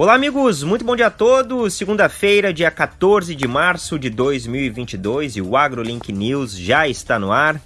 Olá, amigos, muito bom dia a todos. Segunda-feira, dia 14 de março de 2022 e o AgroLink News já está no ar.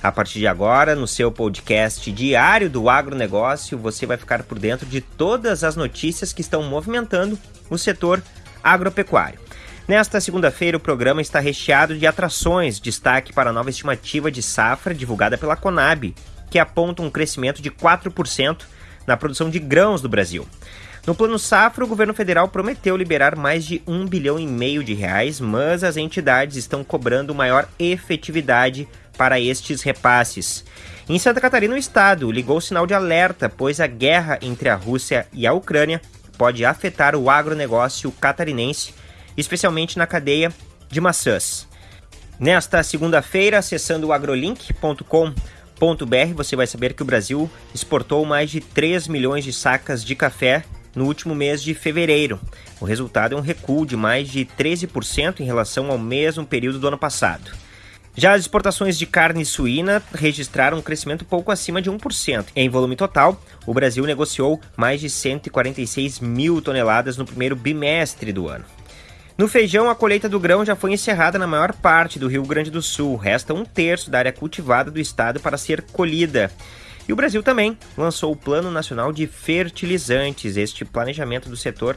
A partir de agora, no seu podcast diário do agronegócio, você vai ficar por dentro de todas as notícias que estão movimentando o setor agropecuário. Nesta segunda-feira, o programa está recheado de atrações, destaque para a nova estimativa de safra divulgada pela Conab, que aponta um crescimento de 4% na produção de grãos do Brasil. No plano safra, o governo federal prometeu liberar mais de um bilhão e meio de reais, mas as entidades estão cobrando maior efetividade para estes repasses. Em Santa Catarina, o estado ligou o sinal de alerta, pois a guerra entre a Rússia e a Ucrânia pode afetar o agronegócio catarinense, especialmente na cadeia de maçãs. Nesta segunda-feira, acessando o agrolink.com você vai saber que o Brasil exportou mais de 3 milhões de sacas de café no último mês de fevereiro. O resultado é um recuo de mais de 13% em relação ao mesmo período do ano passado. Já as exportações de carne suína registraram um crescimento pouco acima de 1%. Em volume total, o Brasil negociou mais de 146 mil toneladas no primeiro bimestre do ano. No feijão, a colheita do grão já foi encerrada na maior parte do Rio Grande do Sul. Resta um terço da área cultivada do estado para ser colhida. E o Brasil também lançou o Plano Nacional de Fertilizantes. Este planejamento do setor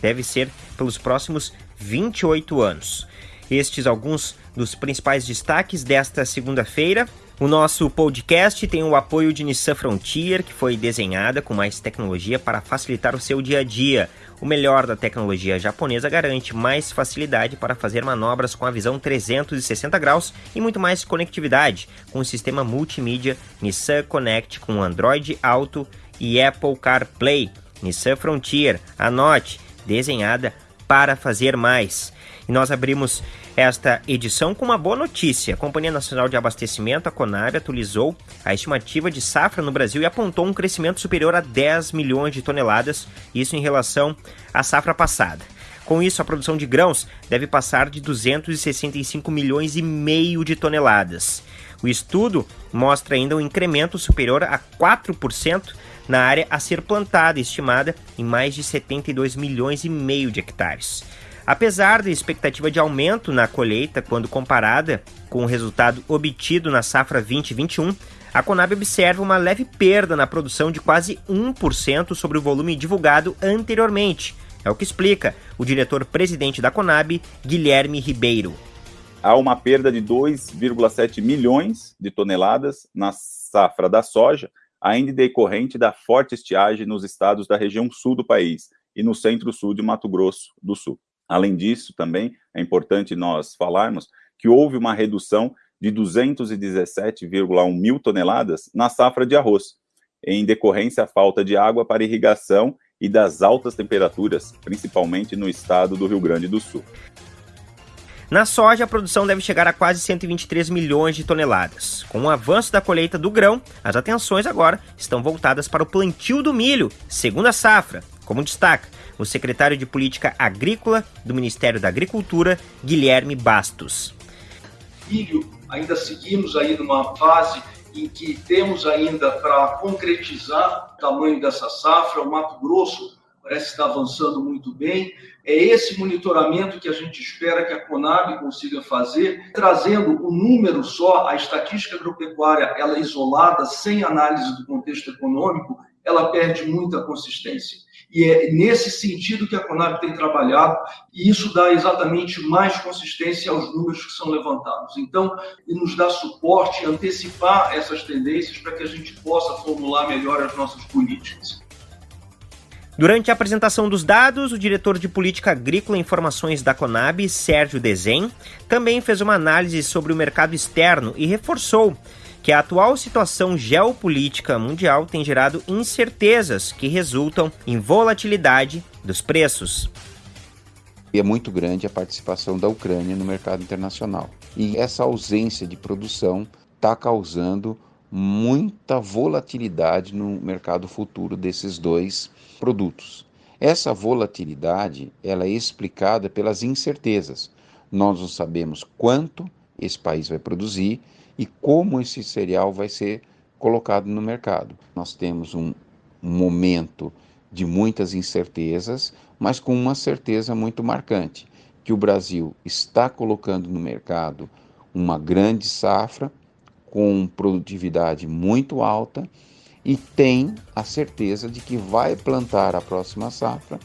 deve ser pelos próximos 28 anos. Estes alguns dos principais destaques desta segunda-feira. O nosso podcast tem o apoio de Nissan Frontier, que foi desenhada com mais tecnologia para facilitar o seu dia a dia. O melhor da tecnologia japonesa garante mais facilidade para fazer manobras com a visão 360 graus e muito mais conectividade, com o sistema multimídia Nissan Connect com Android Auto e Apple CarPlay. Nissan Frontier, anote, desenhada para fazer mais. E nós abrimos esta edição com uma boa notícia. A Companhia Nacional de Abastecimento, a Conab, atualizou a estimativa de safra no Brasil e apontou um crescimento superior a 10 milhões de toneladas, isso em relação à safra passada. Com isso, a produção de grãos deve passar de 265 milhões e meio de toneladas. O estudo mostra ainda um incremento superior a 4% na área a ser plantada, estimada em mais de 72 milhões e meio de hectares. Apesar da expectativa de aumento na colheita quando comparada com o resultado obtido na safra 2021, a Conab observa uma leve perda na produção de quase 1% sobre o volume divulgado anteriormente. É o que explica o diretor-presidente da Conab, Guilherme Ribeiro. Há uma perda de 2,7 milhões de toneladas na safra da soja, ainda decorrente da forte estiagem nos estados da região sul do país e no centro-sul de Mato Grosso do Sul. Além disso, também é importante nós falarmos que houve uma redução de 217,1 mil toneladas na safra de arroz, em decorrência à falta de água para irrigação e das altas temperaturas, principalmente no estado do Rio Grande do Sul. Na soja, a produção deve chegar a quase 123 milhões de toneladas. Com o avanço da colheita do grão, as atenções agora estão voltadas para o plantio do milho, segunda safra, como destaca o secretário de Política Agrícola do Ministério da Agricultura, Guilherme Bastos. Milho, ainda seguimos aí numa fase em que temos ainda para concretizar o tamanho dessa safra. O Mato Grosso parece estar avançando muito bem. É esse monitoramento que a gente espera que a Conab consiga fazer, trazendo o número só, a estatística agropecuária, ela isolada, sem análise do contexto econômico, ela perde muita consistência. E é nesse sentido que a Conab tem trabalhado, e isso dá exatamente mais consistência aos números que são levantados. Então, nos dá suporte, antecipar essas tendências para que a gente possa formular melhor as nossas políticas. Durante a apresentação dos dados, o diretor de Política Agrícola e Informações da Conab, Sérgio Desen, também fez uma análise sobre o mercado externo e reforçou que a atual situação geopolítica mundial tem gerado incertezas que resultam em volatilidade dos preços. É muito grande a participação da Ucrânia no mercado internacional. E essa ausência de produção está causando muita volatilidade no mercado futuro desses dois produtos. Essa volatilidade ela é explicada pelas incertezas. Nós não sabemos quanto esse país vai produzir e como esse cereal vai ser colocado no mercado. Nós temos um momento de muitas incertezas, mas com uma certeza muito marcante, que o Brasil está colocando no mercado uma grande safra com produtividade muito alta e tem a certeza de que vai plantar a próxima safra.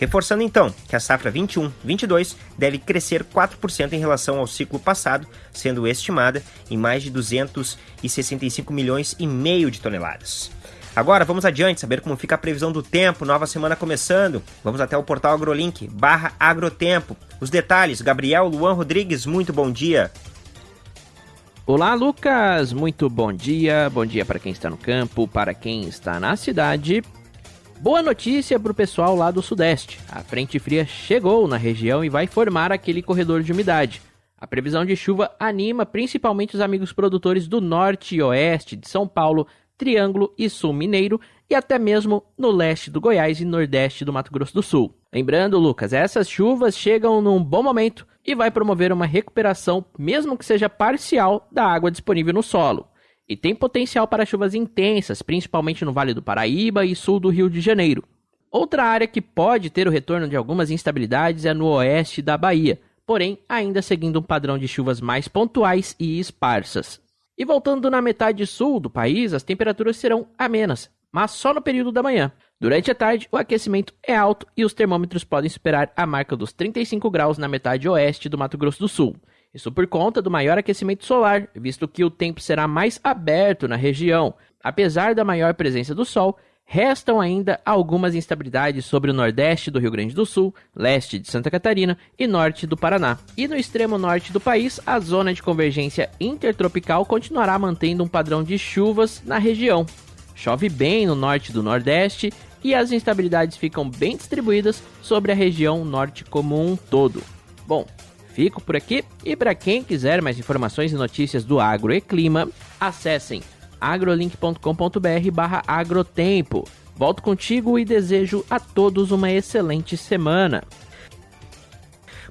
Reforçando então que a safra 21-22 deve crescer 4% em relação ao ciclo passado, sendo estimada em mais de 265 milhões e meio de toneladas. Agora vamos adiante, saber como fica a previsão do tempo, nova semana começando. Vamos até o portal AgroLink, barra Agrotempo. Os detalhes, Gabriel Luan Rodrigues, muito bom dia. Olá, Lucas! Muito bom dia. Bom dia para quem está no campo, para quem está na cidade. Boa notícia para o pessoal lá do Sudeste. A frente fria chegou na região e vai formar aquele corredor de umidade. A previsão de chuva anima principalmente os amigos produtores do norte e oeste de São Paulo, Triângulo e Sul Mineiro e até mesmo no leste do Goiás e nordeste do Mato Grosso do Sul. Lembrando, Lucas, essas chuvas chegam num bom momento e vai promover uma recuperação, mesmo que seja parcial, da água disponível no solo. E tem potencial para chuvas intensas, principalmente no Vale do Paraíba e sul do Rio de Janeiro. Outra área que pode ter o retorno de algumas instabilidades é no oeste da Bahia, porém ainda seguindo um padrão de chuvas mais pontuais e esparsas. E voltando na metade sul do país, as temperaturas serão amenas, mas só no período da manhã. Durante a tarde, o aquecimento é alto e os termômetros podem superar a marca dos 35 graus na metade oeste do Mato Grosso do Sul. Isso por conta do maior aquecimento solar, visto que o tempo será mais aberto na região. Apesar da maior presença do sol, Restam ainda algumas instabilidades sobre o nordeste do Rio Grande do Sul, leste de Santa Catarina e norte do Paraná. E no extremo norte do país, a zona de convergência intertropical continuará mantendo um padrão de chuvas na região. Chove bem no norte do nordeste e as instabilidades ficam bem distribuídas sobre a região norte como um todo. Bom, fico por aqui e para quem quiser mais informações e notícias do agro e clima, acessem agrolink.com.br barra agrotempo. Volto contigo e desejo a todos uma excelente semana.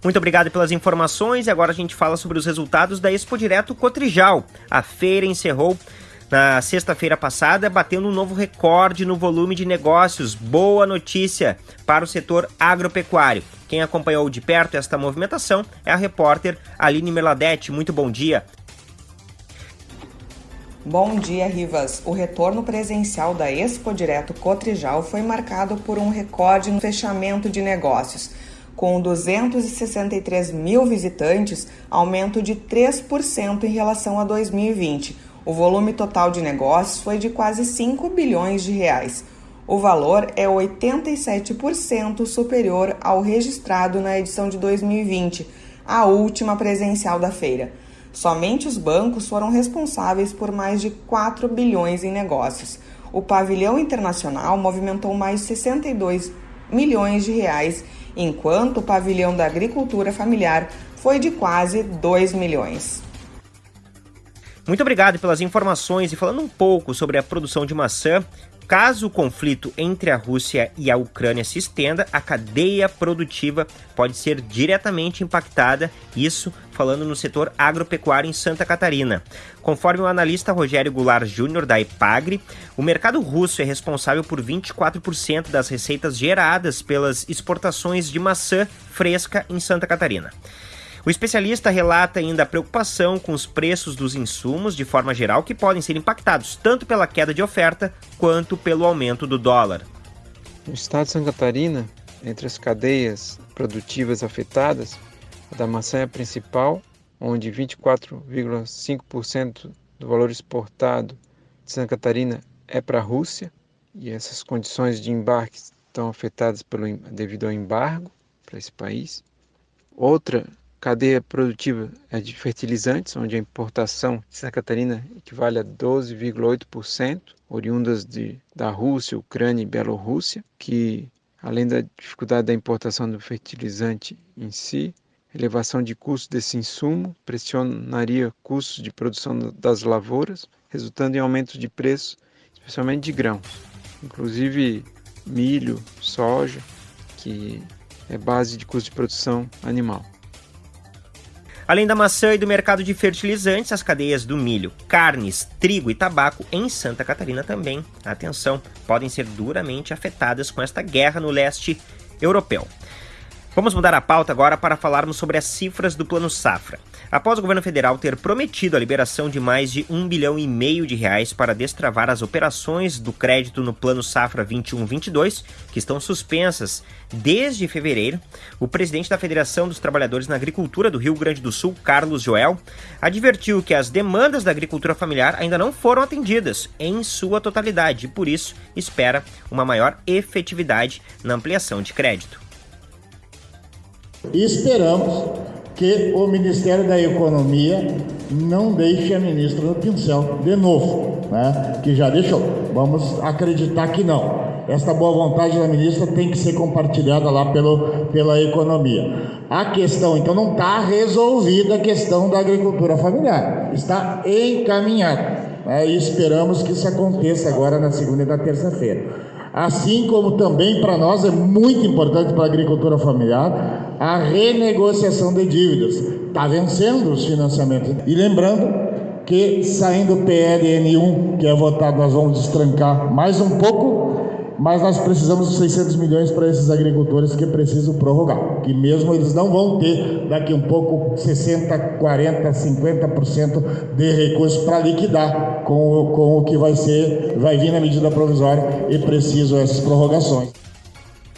Muito obrigado pelas informações e agora a gente fala sobre os resultados da Expo Direto Cotrijal. A feira encerrou na sexta-feira passada, batendo um novo recorde no volume de negócios. Boa notícia para o setor agropecuário. Quem acompanhou de perto esta movimentação é a repórter Aline Meladete. Muito bom dia. Bom dia, Rivas. O retorno presencial da Expo Direto Cotrijal foi marcado por um recorde no fechamento de negócios. Com 263 mil visitantes, aumento de 3% em relação a 2020. O volume total de negócios foi de quase 5 bilhões de reais. O valor é 87% superior ao registrado na edição de 2020, a última presencial da feira. Somente os bancos foram responsáveis por mais de 4 bilhões em negócios. O pavilhão internacional movimentou mais de 62 milhões de reais, enquanto o pavilhão da agricultura familiar foi de quase 2 milhões. Muito obrigado pelas informações e falando um pouco sobre a produção de maçã, Caso o conflito entre a Rússia e a Ucrânia se estenda, a cadeia produtiva pode ser diretamente impactada, isso falando no setor agropecuário em Santa Catarina. Conforme o analista Rogério Goulart Júnior da Epagre, o mercado russo é responsável por 24% das receitas geradas pelas exportações de maçã fresca em Santa Catarina. O especialista relata ainda a preocupação com os preços dos insumos de forma geral que podem ser impactados tanto pela queda de oferta quanto pelo aumento do dólar. No estado de Santa Catarina, entre as cadeias produtivas afetadas, a da maçã é a principal, onde 24,5% do valor exportado de Santa Catarina é para a Rússia, e essas condições de embarque estão afetadas pelo, devido ao embargo para esse país. Outra cadeia produtiva é de fertilizantes, onde a importação de Santa Catarina equivale a 12,8%, oriundas de, da Rússia, Ucrânia e Bielorrússia, que, além da dificuldade da importação do fertilizante em si, elevação de custos desse insumo pressionaria custos de produção das lavouras, resultando em aumento de preço, especialmente de grãos, inclusive milho, soja, que é base de custo de produção animal. Além da maçã e do mercado de fertilizantes, as cadeias do milho, carnes, trigo e tabaco em Santa Catarina também, atenção, podem ser duramente afetadas com esta guerra no leste europeu. Vamos mudar a pauta agora para falarmos sobre as cifras do Plano Safra. Após o governo federal ter prometido a liberação de mais de um bilhão e meio de reais para destravar as operações do crédito no Plano Safra 21-22, que estão suspensas desde fevereiro, o presidente da Federação dos Trabalhadores na Agricultura do Rio Grande do Sul, Carlos Joel, advertiu que as demandas da agricultura familiar ainda não foram atendidas em sua totalidade e, por isso, espera uma maior efetividade na ampliação de crédito. Esperamos que o Ministério da Economia não deixe a ministra no pincel de novo, né? que já deixou. Vamos acreditar que não. Esta boa vontade da ministra tem que ser compartilhada lá pelo, pela economia. A questão, então, não está resolvida a questão da agricultura familiar. Está encaminhada. Né? E esperamos que isso aconteça agora na segunda e na terça-feira. Assim como também para nós é muito importante para a agricultura familiar a renegociação de dívidas. Está vencendo os financiamentos. E lembrando que saindo o PLN1, que é votado, nós vamos destrancar mais um pouco mas nós precisamos de 600 milhões para esses agricultores que precisam prorrogar, que mesmo eles não vão ter daqui um pouco 60, 40, 50% de recursos para liquidar com o, com o que vai ser, vai vir na medida provisória e precisam essas prorrogações.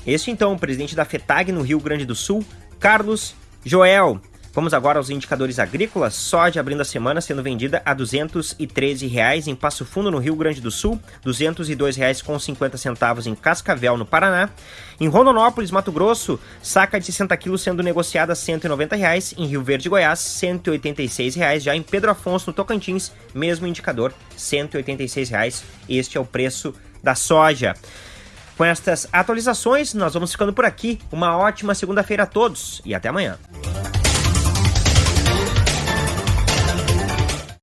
Este então, o presidente da FETAG no Rio Grande do Sul, Carlos Joel. Vamos agora aos indicadores agrícolas. Soja abrindo a semana sendo vendida a 213 reais em Passo Fundo, no Rio Grande do Sul, R$ 202,50 em Cascavel, no Paraná. Em Rondonópolis, Mato Grosso, saca de 60 quilos sendo negociada a 190 reais. Em Rio Verde, Goiás, 186 reais. Já em Pedro Afonso, no Tocantins, mesmo indicador, 186 reais. Este é o preço da soja. Com estas atualizações, nós vamos ficando por aqui. Uma ótima segunda-feira a todos e até amanhã.